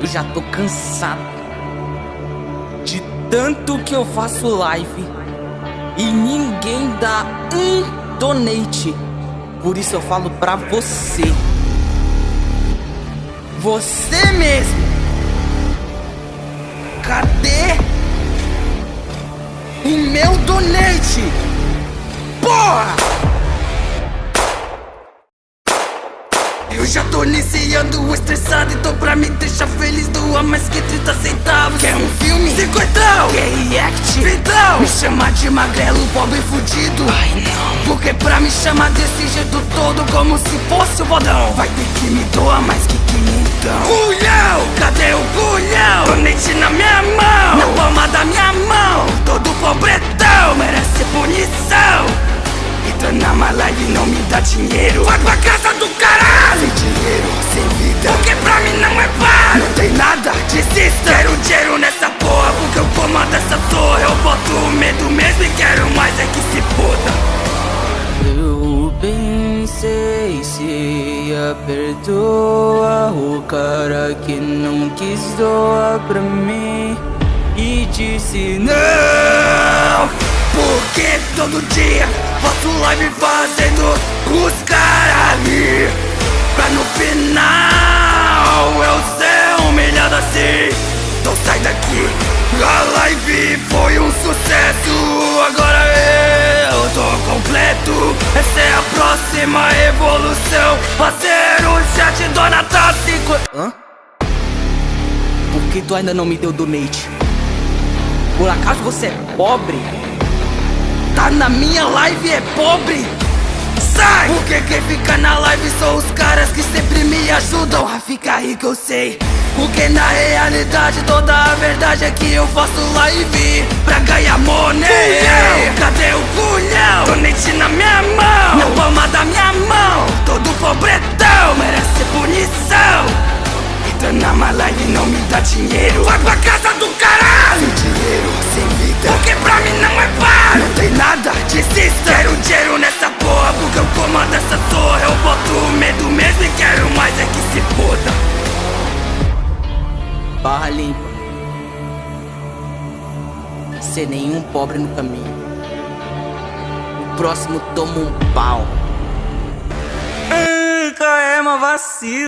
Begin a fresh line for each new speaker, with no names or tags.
Eu já tô cansado de tanto que eu faço live e ninguém dá um donate. Por isso eu falo pra você. Você mesmo. Cadê o meu donate? Eu já tô iniciando estressado Então pra me deixar feliz doa mais que 30 centavos. Quer um filme? Cinquentão! Quer react? Então Me chama de magrelo, pobre fudido. Ai não. Porque pra me chamar desse jeito todo Como se fosse o bodão. Vai ter que me doar mais que quinhentão. Culhão, cadê o culhão? Donate na minha mão! Na palma da minha mão. Todo pobretão merece punição. Entra na minha live e não me dá dinheiro. Vai pra casa Quero dinheiro nessa porra Porque eu comando essa torre Eu boto medo mesmo e quero mais é que se foda.
Eu pensei se ia perdoar O cara que não quis doar pra mim E disse não.
Porque todo dia faço live fazendo os caras ali. Pra no final eu ser A live foi um sucesso Agora eu tô completo Essa é a próxima evolução Fazer o chat do Natal 5 Hã? Por que tu ainda não me deu donate? Por acaso você é pobre? Tá na minha live é pobre? sai Porque quem fica na live são os caras que sempre me ajudam a ficar rico eu sei Porque na realidade toda a verdade é que eu faço live pra ganhar money. Culhão, cadê o culhão? Donate na minha mão, na palma da minha mão. Todo pobretão merece punição. Entra na minha live e não me dá dinheiro. Vai pra casa Barra limpa. Ser nenhum pobre no caminho. O próximo toma um pau.
Nunca é uma vacina